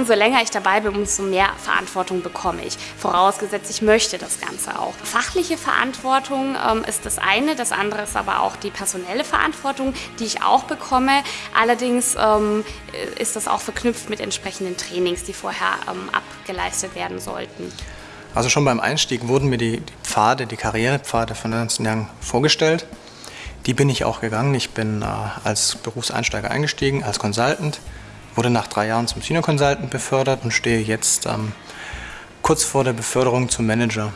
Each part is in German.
umso länger ich dabei bin, umso mehr Verantwortung bekomme ich. Vorausgesetzt, ich möchte das Ganze auch. Fachliche Verantwortung ähm, ist das eine, das andere ist aber auch die personelle Verantwortung, die ich auch bekomme. Allerdings ähm, ist das auch verknüpft mit entsprechenden Trainings, die vorher ähm, abgeleistet werden sollten. Also schon beim Einstieg wurden mir die, die Pfade, die Karrierepfade von Ernst Young vorgestellt. Die bin ich auch gegangen. Ich bin äh, als Berufseinsteiger eingestiegen, als Consultant, wurde nach drei Jahren zum Senior Consultant befördert und stehe jetzt ähm, kurz vor der Beförderung zum Manager.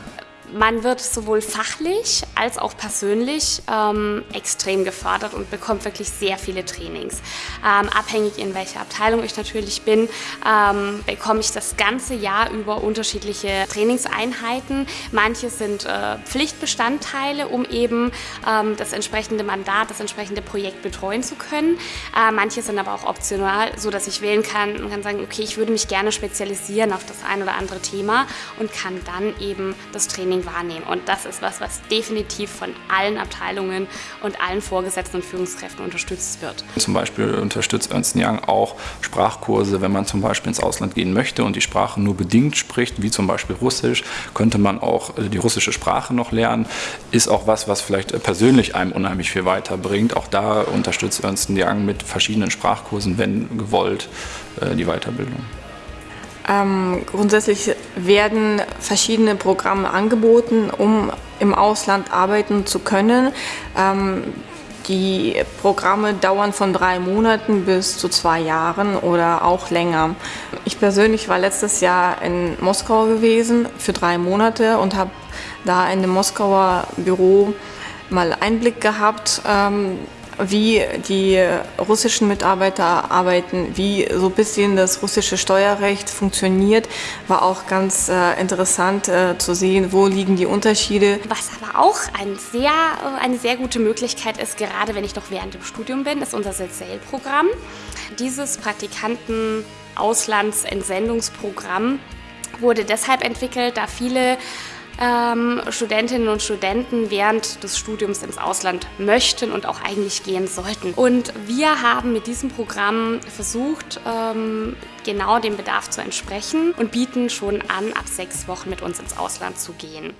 Man wird sowohl fachlich als auch persönlich ähm, extrem gefördert und bekommt wirklich sehr viele Trainings. Ähm, abhängig in welcher Abteilung ich natürlich bin, ähm, bekomme ich das ganze Jahr über unterschiedliche Trainingseinheiten. Manche sind äh, Pflichtbestandteile, um eben ähm, das entsprechende Mandat, das entsprechende Projekt betreuen zu können. Äh, manche sind aber auch optional, so dass ich wählen kann und kann sagen, okay, ich würde mich gerne spezialisieren auf das ein oder andere Thema und kann dann eben das Training wahrnehmen. Und das ist was, was definitiv von allen Abteilungen und allen Vorgesetzten und Führungskräften unterstützt wird. Zum Beispiel unterstützt Ernst Young auch Sprachkurse, wenn man zum Beispiel ins Ausland gehen möchte und die Sprache nur bedingt spricht, wie zum Beispiel Russisch, könnte man auch äh, die russische Sprache noch lernen. Ist auch was, was vielleicht persönlich einem unheimlich viel weiterbringt. Auch da unterstützt Ernst Young mit verschiedenen Sprachkursen, wenn gewollt, äh, die Weiterbildung. Ähm, grundsätzlich werden verschiedene Programme angeboten, um im Ausland arbeiten zu können. Ähm, die Programme dauern von drei Monaten bis zu zwei Jahren oder auch länger. Ich persönlich war letztes Jahr in Moskau gewesen für drei Monate und habe da in dem Moskauer Büro mal Einblick gehabt, ähm, wie die russischen Mitarbeiter arbeiten, wie so ein bisschen das russische Steuerrecht funktioniert, war auch ganz äh, interessant äh, zu sehen, wo liegen die Unterschiede. Was aber auch ein sehr, äh, eine sehr gute Möglichkeit ist, gerade wenn ich noch während dem Studium bin, ist unser SEL-Programm. Dieses Praktikanten-Auslandsentsendungsprogramm wurde deshalb entwickelt, da viele ähm, Studentinnen und Studenten während des Studiums ins Ausland möchten und auch eigentlich gehen sollten. Und wir haben mit diesem Programm versucht, ähm, genau dem Bedarf zu entsprechen und bieten schon an, ab sechs Wochen mit uns ins Ausland zu gehen.